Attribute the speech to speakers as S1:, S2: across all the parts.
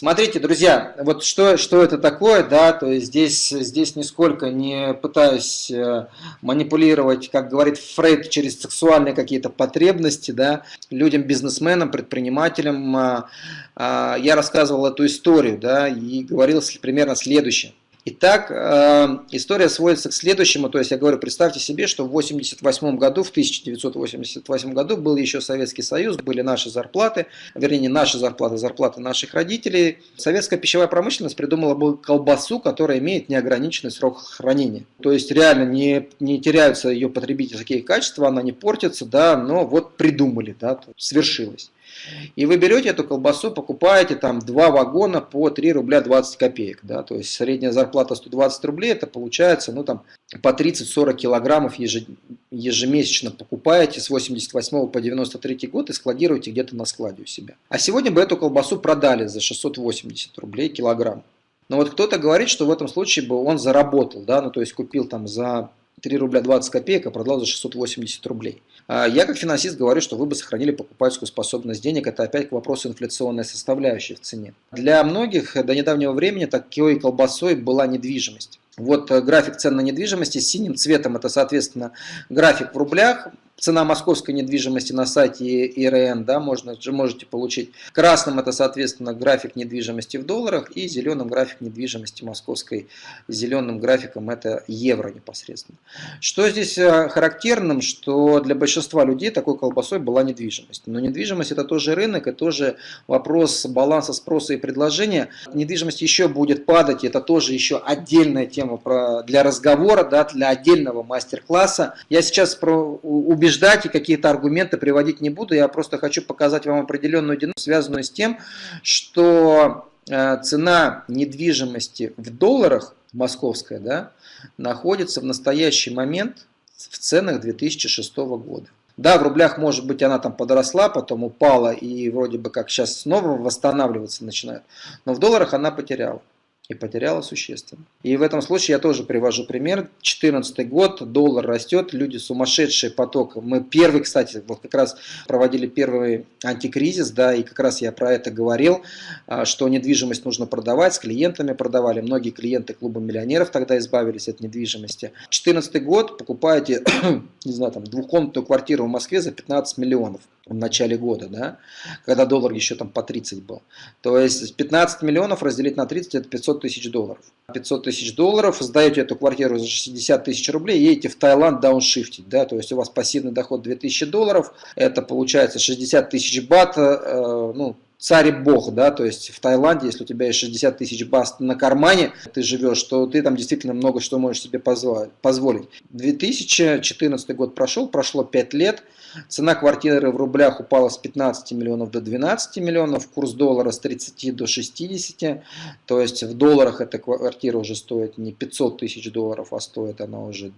S1: Смотрите, друзья, вот что, что это такое, да, то есть здесь, здесь нисколько не пытаюсь э, манипулировать, как говорит Фрейд, через сексуальные какие-то потребности, да, людям, бизнесменам, предпринимателям. Э, э, я рассказывал эту историю, да, и говорил примерно следующее. Итак, э, история сводится к следующему, то есть я говорю, представьте себе, что в 1988 году, в 1988 году был еще Советский Союз, были наши зарплаты, вернее не наши зарплаты, зарплаты наших родителей. Советская пищевая промышленность придумала бы колбасу, которая имеет неограниченный срок хранения. То есть реально не, не теряются ее потребительские качества, она не портится, да, но вот придумали, да, свершилось. И вы берете эту колбасу, покупаете там два вагона по 3 рубля 20 копеек. Да? То есть средняя зарплата 120 рублей, это получается ну, там, по 30-40 килограммов ежемесячно покупаете с 88 по 93 год и складируете где-то на складе у себя. А сегодня бы эту колбасу продали за 680 рублей килограмм. Но вот кто-то говорит, что в этом случае бы он заработал, да, ну то есть купил там за 3 рубля 20 копеек, а продал за 680 рублей. А я как финансист говорю, что вы бы сохранили покупательскую способность денег. Это опять к вопросу инфляционной составляющей в цене. Для многих до недавнего времени такой колбасой была недвижимость. Вот э, график цен на недвижимость синим цветом это, соответственно, график в рублях, цена московской недвижимости на сайте ИРН, да, можно, можете получить. Красным это, соответственно, график недвижимости в долларах, и зеленым график недвижимости московской, зеленым графиком это евро непосредственно. Что здесь э, характерным, что для большинства людей такой колбасой была недвижимость. Но недвижимость это тоже рынок, и тоже вопрос баланса спроса и предложения. Недвижимость еще будет падать, это тоже еще отдельная тема для разговора, да, для отдельного мастер-класса. Я сейчас про убеждать и какие-то аргументы приводить не буду, я просто хочу показать вам определенную динамику, связанную с тем, что э, цена недвижимости в долларах, московская, да, находится в настоящий момент в ценах 2006 года. Да, в рублях, может быть, она там подросла, потом упала и вроде бы как сейчас снова восстанавливаться начинает, но в долларах она потеряла и потеряла существенно. И в этом случае я тоже привожу пример. 2014 год, доллар растет, люди сумасшедший поток. Мы первый, кстати, вот как раз проводили первый антикризис, да, и как раз я про это говорил, а, что недвижимость нужно продавать, с клиентами продавали. Многие клиенты клуба миллионеров тогда избавились от недвижимости. 2014 год покупаете, не знаю, там двухкомнатную квартиру в Москве за 15 миллионов в начале года, да, когда доллар еще там по 30 был. То есть 15 миллионов разделить на 30 это 500 тысяч долларов. 500 тысяч долларов, сдаете эту квартиру за 60 тысяч рублей, едете в Таиланд дауншифтить, да, то есть у вас пассивный доход 2000 долларов, это получается 60 тысяч бат, э, ну, царь и бог, да, то есть в Таиланде, если у тебя есть 60 тысяч бат на кармане, ты живешь, то ты там действительно много что можешь себе позволить. 2014 год прошел, прошло 5 лет, Цена квартиры в рублях упала с 15 миллионов до 12 миллионов, курс доллара с 30 до 60, то есть в долларах эта квартира уже стоит не 500 тысяч долларов, а стоит она уже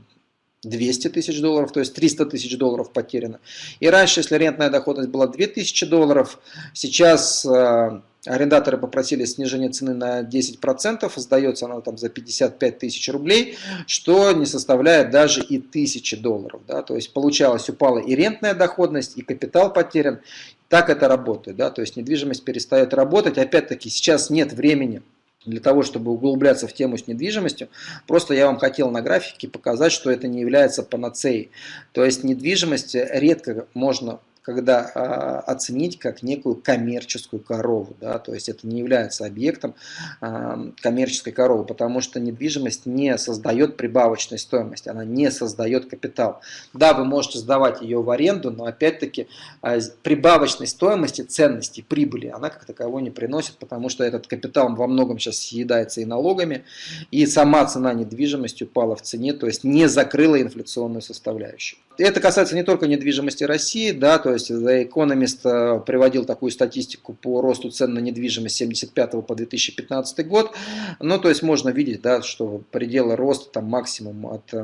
S1: 200 тысяч долларов, то есть 300 тысяч долларов потеряно. И раньше, если рентная доходность была 2000 долларов, сейчас э, Арендаторы попросили снижение цены на 10%, сдается она там за 55 тысяч рублей, что не составляет даже и 1000 долларов. Да? То есть получалось, упала и рентная доходность, и капитал потерян. Так это работает. Да? То есть недвижимость перестает работать. Опять-таки сейчас нет времени для того, чтобы углубляться в тему с недвижимостью, просто я вам хотел на графике показать, что это не является панацеей. То есть недвижимость редко можно когда а, оценить как некую коммерческую корову. Да? То есть это не является объектом а, коммерческой коровы, потому что недвижимость не создает прибавочной стоимости, она не создает капитал. Да, вы можете сдавать ее в аренду, но опять-таки а, прибавочной стоимости, ценности, прибыли она как таковой не приносит, потому что этот капитал во многом сейчас съедается и налогами, и сама цена недвижимости упала в цене, то есть не закрыла инфляционную составляющую. Это касается не только недвижимости России, да, то есть The Economist э, приводил такую статистику по росту цен на недвижимость с 1975 по 2015 год. Ну, то есть можно видеть, да, что пределы роста там максимум от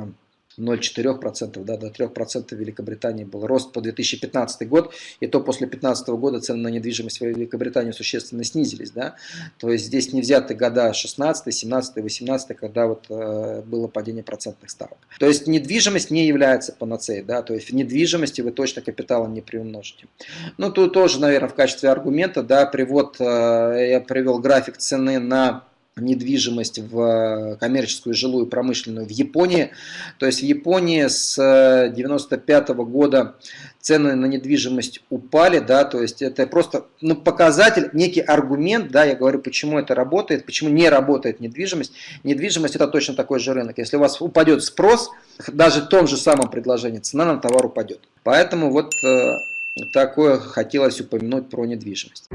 S1: 0,4%, да, до 3% в Великобритании был рост по 2015 год, и то после 2015 года цены на недвижимость в Великобритании существенно снизились, да, то есть здесь не взяты года 16, 17, 18, когда вот э, было падение процентных ставок. То есть недвижимость не является панацеей, да, то есть в недвижимости вы точно капиталом не приумножите. Ну, тут тоже, наверное, в качестве аргумента, да, привод, э, я привел график цены на недвижимость в э, коммерческую, жилую, промышленную в Японии. То есть в Японии с 95 -го года цены на недвижимость упали, да, то есть это просто ну, показатель, некий аргумент, да, я говорю, почему это работает, почему не работает недвижимость. Недвижимость это точно такой же рынок. Если у вас упадет спрос, даже в том же самом предложении, цена на товар упадет. Поэтому вот э, такое хотелось упомянуть про недвижимость.